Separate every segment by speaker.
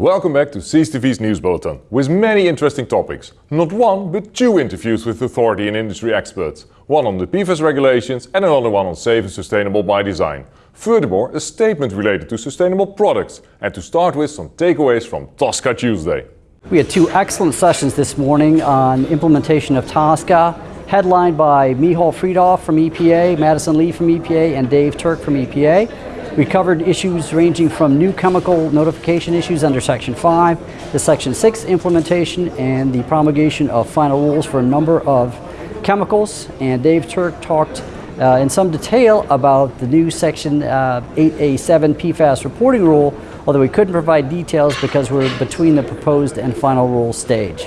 Speaker 1: Welcome back to CSTV's News Bulletin, with many interesting topics. Not one, but two interviews with authority and industry experts. One on the PFAS regulations and another one on safe and sustainable by design. Furthermore, a statement related to sustainable products. And to start with, some takeaways from TSCA Tuesday.
Speaker 2: We had two excellent sessions this morning on implementation of TSCA, headlined by Michal Freedhoff from EPA, Madison Le from EPA, and Dave Turk from EPA. We covered issues ranging from new chemical notification issues under Section 5, the Section 6 implementation, and the promulgation of final rules for a number of chemicals. And Dave Turk talked uh, in some detail about the new Section uh, 8A7 PFAS reporting rule, although we couldn't provide details because we're between the proposed and final rule stage.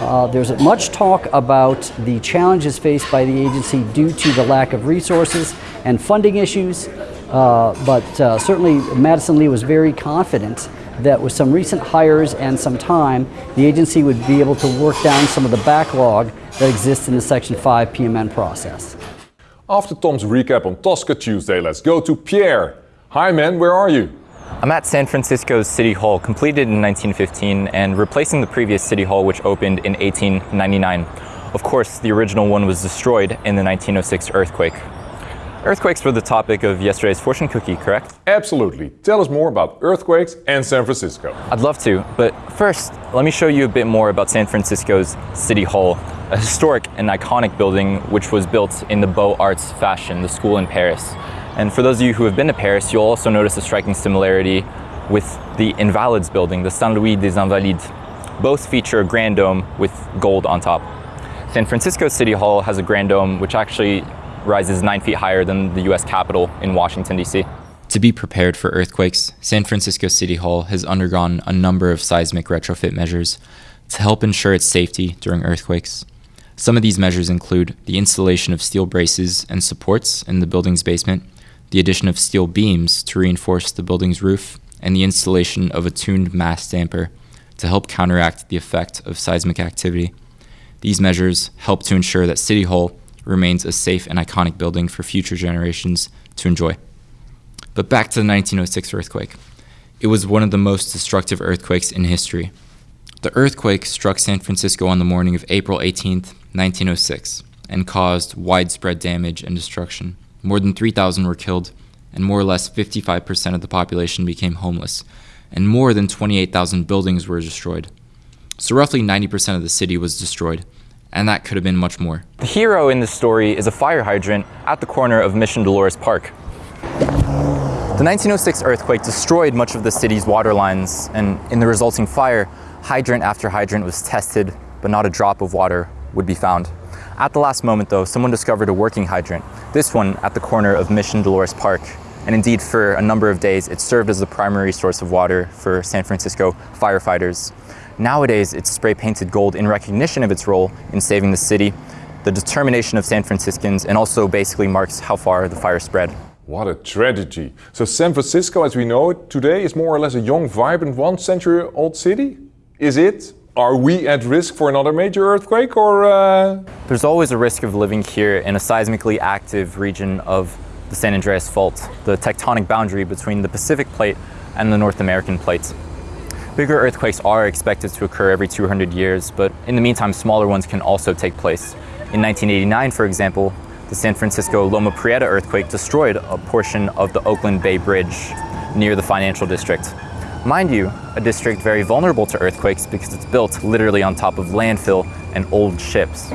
Speaker 2: Uh, there's much talk about the challenges faced by the agency due to the lack of resources and funding issues. Uh, but uh, certainly Madison Le was very confident that with some recent hires and some time, the agency would be able to work down some of the backlog that exists in the Section 5 PMN process.
Speaker 1: After Tom's recap on TSCA Tuesday, let's go to Pierre. Hi man, where are you?
Speaker 3: I'm at San Francisco's City Hall, completed in 1915 and replacing the previous City Hall which opened in 1899. Of course, the original one was destroyed in the 1906 earthquake. Earthquakes were the topic of yesterday's fortune cookie, correct?
Speaker 1: Absolutely. Tell us more about earthquakes and San Francisco.
Speaker 3: I'd love to, but first, let me show you a bit more about San Francisco's City Hall, a historic and iconic building which was built in the Beaux Arts fashion, the school in Paris. And for those of you who have been to Paris, you'll also notice a striking similarity with the Invalides building, the Saint-Louis des Invalides. Both feature a grand dome with gold on top. San Francisco City Hall has a grand dome which actually rises nine feet higher than the US Capitol in Washington, D.C.
Speaker 4: To be prepared for earthquakes, San Francisco City Hall has undergone a number of seismic retrofit measures to help ensure its safety during earthquakes. Some of these measures include the installation of steel braces and supports in the building's basement, the addition of steel beams to reinforce the building's roof, and the installation of a tuned mass damper to help counteract the effect of seismic activity. These measures help to ensure that City Hall remains a safe and iconic building for future generations to enjoy. But back to the 1906 earthquake. It was one of the most destructive earthquakes in history. The earthquake struck San Francisco on the morning of April 18, 1906, and caused widespread damage and destruction. More than 3,000 were killed, and more or less 55% of the population became homeless, and more than 28,000 buildings were destroyed. So roughly 90% of the city was destroyed, and that could have been much more.
Speaker 3: The hero in this story is a fire hydrant at the corner of Mission Dolores Park. The 1906 earthquake destroyed much of the city's water lines, and in the resulting fire, hydrant after hydrant was tested, but not a drop of water would be found. At the last moment though, someone discovered a working hydrant, this one at the corner of Mission Dolores Park. And indeed, for a number of days, it served as the primary source of water for San Francisco firefighters. Nowadays, it's spray painted gold in recognition of its role in saving the city, the determination of San Franciscans, and also basically marks how far the fire spread.
Speaker 1: What a tragedy. So San Francisco, as we know it today, is more or less a young, vibrant, one century old city? Is it? Are we at risk for another major earthquake or? Uh...
Speaker 3: There's always a risk of living here in a seismically active region of the San Andreas Fault, the tectonic boundary between the Pacific Plate and the North American Plate. Bigger earthquakes are expected to occur every 200 years, but in the meantime, smaller ones can also take place. In 1989, for example, the San Francisco Loma Prieta earthquake destroyed a portion of the Oakland Bay Bridge near the financial district. Mind you, a district very vulnerable to earthquakes because it's built literally on top of landfill and old ships.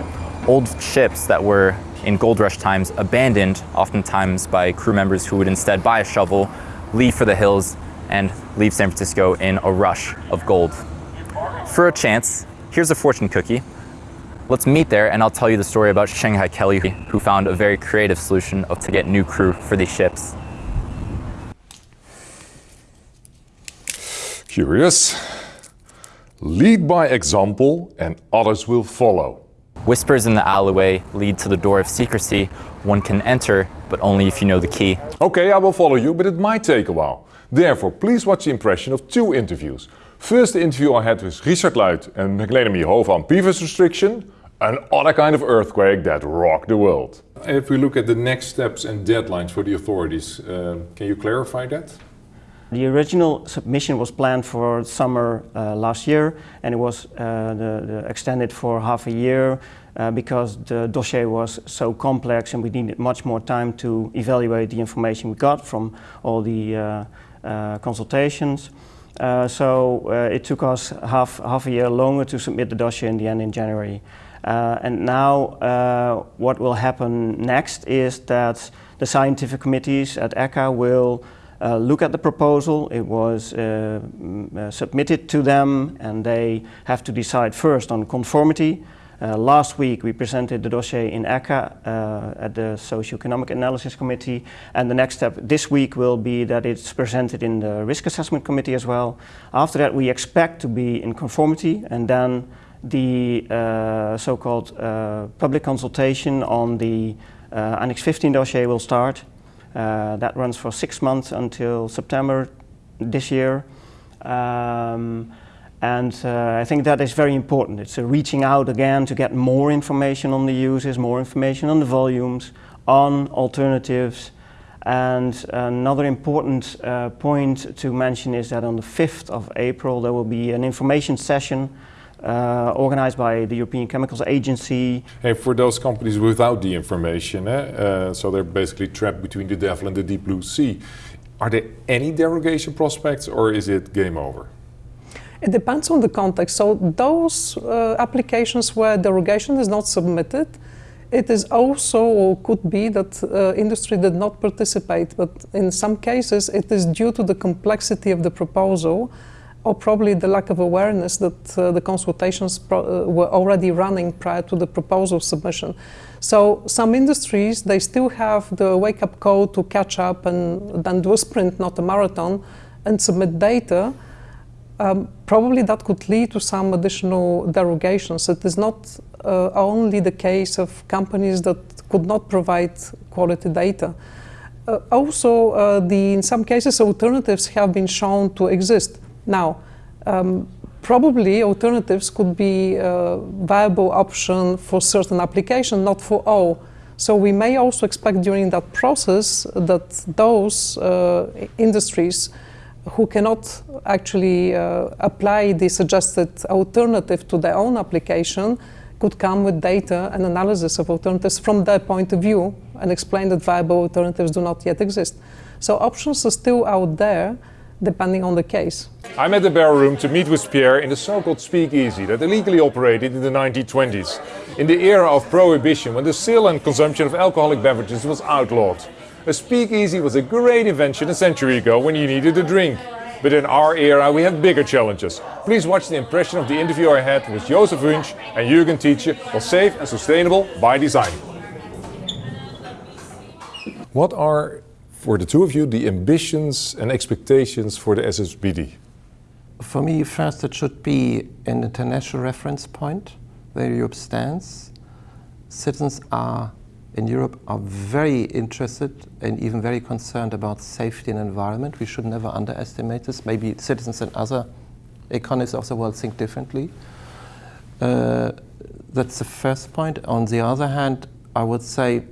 Speaker 3: Old ships that were, in gold rush times, abandoned, oftentimes by crew members who would instead buy a shovel, leave for the hills, and leave San Francisco in a rush of gold. For a chance, here's a fortune cookie. Let's meet there and I'll tell you the story about Shanghai Kelly who found a very creative solution to get new crew for these ships.
Speaker 1: Curious. Lead by example and others will follow.
Speaker 3: Whispers in the alleyway lead to the door of secrecy. One can enter, but only if you know the key.
Speaker 1: Okay, I will follow you, but it might take a while. Therefore, please watch the impression of two interviews. First the interview I had with Richard Luit and Magdalena Mierhoven on PFAS restriction, An other kind of earthquake that rocked the world. If we look at the next steps and deadlines for the authorities, uh, can you clarify that?
Speaker 5: The original submission was planned for summer uh, last year and it was uh, the, the extended for half a year uh, because the dossier was so complex and we needed much more time to evaluate the information we got from all the uh, consultations. Uh, so it took us half, half a year longer to submit the dossier in the end in January. and now what will happen next is that the scientific committees at ECHA will uh, look at the proposal. It was uh, uh, submitted to them and they have to decide first on conformity. Uh, last week we presented the dossier in ECHA uh, at the Socioeconomic Analysis Committee and the next step this week will be that it's presented in the Risk Assessment Committee as well. After that we expect to be in conformity and then the uh, so-called public consultation on the Annex 15 dossier will start uh, that runs for six months until September this year. Um, and uh, I think that is very important. It's reaching out again to get more information on the users, more information on the volumes, on alternatives. And another important uh, point to mention is that on the 5th of April there will be an information session uh, organized by the European Chemicals Agency.
Speaker 1: Hey, for those companies without the information, eh, uh, so they're basically trapped between the devil and the deep blue sea. Are there any derogation prospects or is it game over?
Speaker 6: It depends on the context. So those uh, applications where derogation is not submitted, it is also or could be that uh, industry did not participate, but in some cases it is due to the complexity of the proposal or probably the lack of awareness that uh, the consultations uh, were already running prior to the proposal submission. So some industries, they still have the wake-up call to catch up and then do a sprint, not a marathon, and submit data. Um, probably that could lead to some additional derogations. It is not uh, only the case of companies that could not provide quality data. Uh, also, uh, the, in some cases, alternatives have been shown to exist. Now, um, probably alternatives could be a viable option for certain applications, not for all. So we may also expect during that process that those uh, industries who cannot actually uh, apply the suggested alternative to their own application could come with data and analysis of alternatives from their point of view and explain that viable alternatives do not yet exist. So options are still out there, depending on the case.
Speaker 1: I'm at the Barrel Room to meet with Pierre in the so-called speakeasy that illegally operated in the 1920s, in the era of prohibition when the sale and consumption of alcoholic beverages was outlawed. A speakeasy was a great invention a century ago when you needed a drink. But in our era we have bigger challenges. Please watch the impression of the interview I had with Joseph Wunsch and Jürgen Tietje on safe and sustainable by design. What are for the two of you, the ambitions and expectations for the SSBD?
Speaker 7: For me, first it should be an international reference point where Europe stands. Citizens are in Europe are very interested and even very concerned about safety and environment. We should never underestimate this. Maybe citizens and other economies of the world think differently. Uh, that's the first point. On the other hand, I would say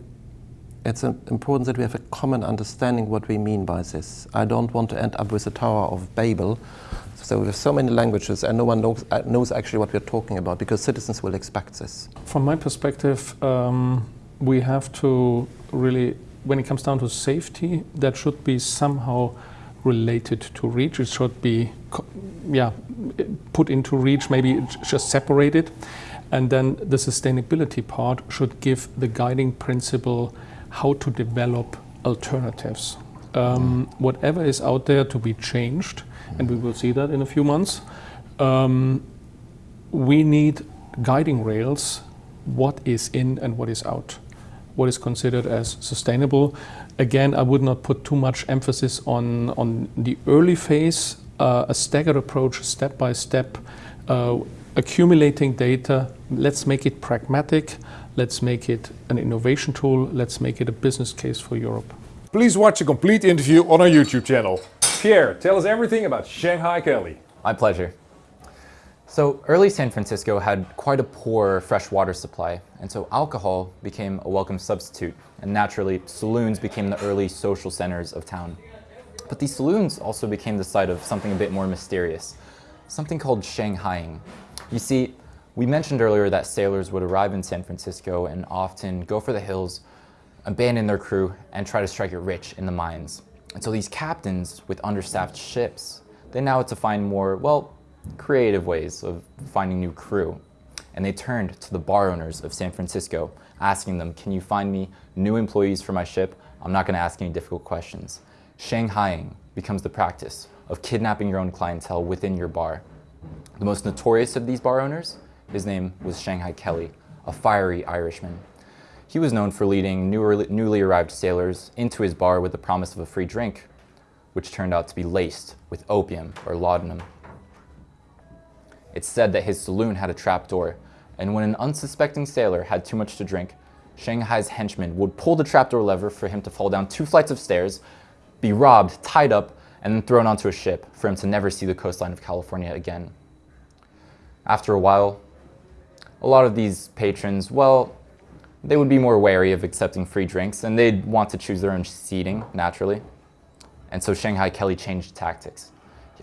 Speaker 7: it's important that we have a common understanding what we mean by this. I don't want to end up with the Tower of Babel. So we have so many languages and no one knows, uh, knows actually what we're talking about because citizens will expect this.
Speaker 8: From my perspective, um, we have to really, when it comes down to safety, that should be somehow related to REACH. It should be yeah, put into REACH, maybe just separated. And then the sustainability part should give the guiding principle how to develop alternatives. Um, whatever is out there to be changed, and we will see that in a few months, um, we need guiding rails, what is in and what is out, what is considered as sustainable. Again, I would not put too much emphasis on, on the early phase, uh, a staggered approach, step by step, uh, accumulating data, let's make it pragmatic, let's make it an innovation tool, let's make it a business case for Europe.
Speaker 1: Please watch a complete interview on our YouTube channel. Pierre, tell us everything about Shanghai Kelly.
Speaker 3: My pleasure. So early San Francisco had quite a poor fresh water supply, and so alcohol became a welcome substitute, and naturally saloons became the early social centers of town. But these saloons also became the site of something a bit more mysterious, something called Shanghaiing. You see, we mentioned earlier that sailors would arrive in San Francisco and often go for the hills, abandon their crew, and try to strike it rich in the mines. And so these captains with understaffed ships, they now had to find more, well, creative ways of finding new crew. And they turned to the bar owners of San Francisco, asking them, can you find me new employees for my ship? I'm not gonna ask any difficult questions. Shanghaiing becomes the practice of kidnapping your own clientele within your bar. The most notorious of these bar owners, his name was Shanghai Kelly, a fiery Irishman. He was known for leading newly arrived sailors into his bar with the promise of a free drink, which turned out to be laced with opium or laudanum. It's said that his saloon had a trapdoor, and when an unsuspecting sailor had too much to drink, Shanghai's henchmen would pull the trapdoor lever for him to fall down two flights of stairs, be robbed, tied up, and then thrown onto a ship for him to never see the coastline of California again. After a while, a lot of these patrons, well, they would be more wary of accepting free drinks and they'd want to choose their own seating, naturally. And so Shanghai Kelly changed tactics,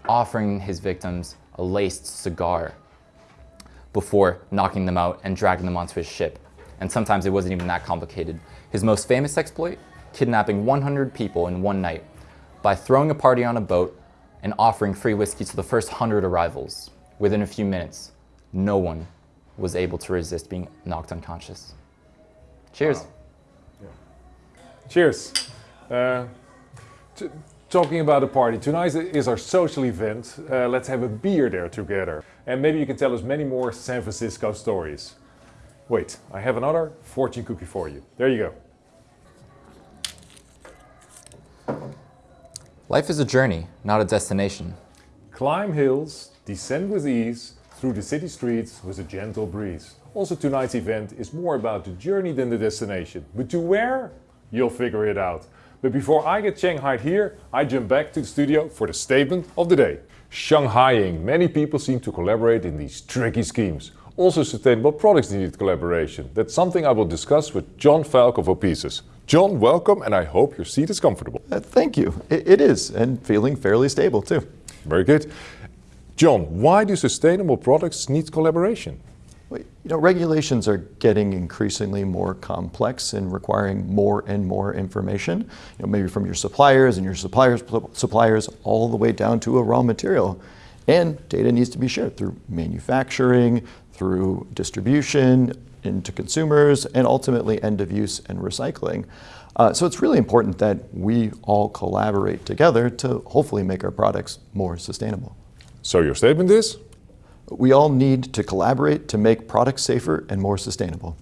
Speaker 3: offering his victims a laced cigar before knocking them out and dragging them onto his ship. And sometimes it wasn't even that complicated. His most famous exploit, kidnapping 100 people in one night by throwing a party on a boat and offering free whiskey to the first 100 arrivals. Within a few minutes, no one was able to resist being knocked unconscious. Cheers. Wow.
Speaker 1: Yeah. Cheers. Uh, talking about a party, tonight is our social event. Uh, let's have a beer there together. And maybe you can tell us many more San Francisco stories. Wait, I have another fortune cookie for you. There you
Speaker 3: go. Life is a journey, not a destination.
Speaker 1: Climb hills, descend with ease, through the city streets with a gentle breeze. Also tonight's event is more about the journey than the destination. But to where? You'll figure it out. But before I get Shanghaied here, I jump back to the studio for the statement of the day. Shanghaiing. Many people seem to collaborate in these tricky schemes. Also sustainable products need collaboration. That's something I will discuss with John Falk of Opesis. John, welcome, and I hope your seat is comfortable.
Speaker 9: Uh, thank you. It, it is, and feeling fairly stable too.
Speaker 1: Very good. John, why do sustainable products need collaboration?
Speaker 9: You know, regulations are getting increasingly more complex and requiring more and more information, you know, maybe from your suppliers and your suppliers' suppliers all the way down to a raw material. And data needs to be shared through manufacturing, through distribution, into consumers, and ultimately end of use and recycling. Uh, so it's really important that we all collaborate together to hopefully make our products more sustainable.
Speaker 1: So your statement is?
Speaker 9: We all need to collaborate to make products safer and more sustainable.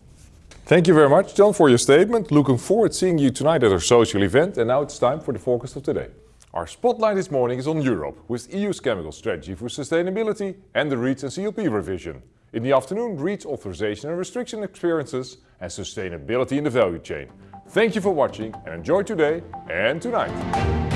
Speaker 1: Thank you very much, John, for your statement. Looking forward to seeing you tonight at our social event. And now it's time for the focus of today. Our spotlight this morning is on Europe, with EU's chemical strategy for sustainability and the REACH and CLP revision. In the afternoon, REACH authorization and restriction experiences and sustainability in the value chain. Thank you for watching and enjoy today and tonight.